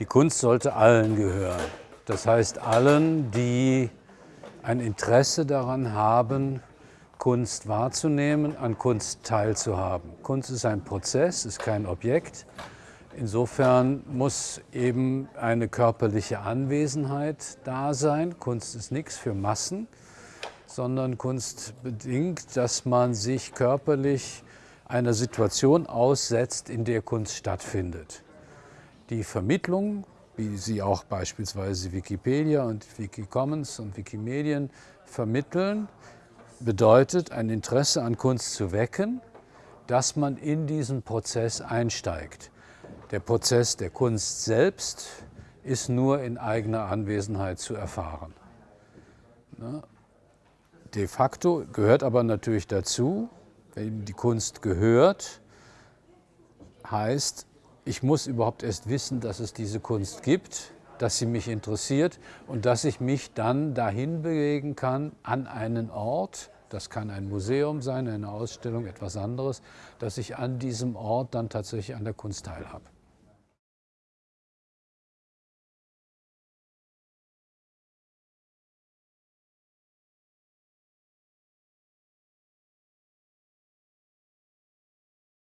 Die Kunst sollte allen gehören. Das heißt allen, die ein Interesse daran haben, Kunst wahrzunehmen, an Kunst teilzuhaben. Kunst ist ein Prozess, ist kein Objekt. Insofern muss eben eine körperliche Anwesenheit da sein. Kunst ist nichts für Massen, sondern Kunst bedingt, dass man sich körperlich einer Situation aussetzt, in der Kunst stattfindet. Die Vermittlung, wie sie auch beispielsweise Wikipedia und Wikicommons und Wikimedien vermitteln, bedeutet, ein Interesse an Kunst zu wecken, dass man in diesen Prozess einsteigt. Der Prozess der Kunst selbst ist nur in eigener Anwesenheit zu erfahren. Ne? De facto gehört aber natürlich dazu, wenn die Kunst gehört, heißt, ich muss überhaupt erst wissen, dass es diese Kunst gibt, dass sie mich interessiert und dass ich mich dann dahin bewegen kann an einen Ort, das kann ein Museum sein, eine Ausstellung, etwas anderes, dass ich an diesem Ort dann tatsächlich an der Kunst teilhabe.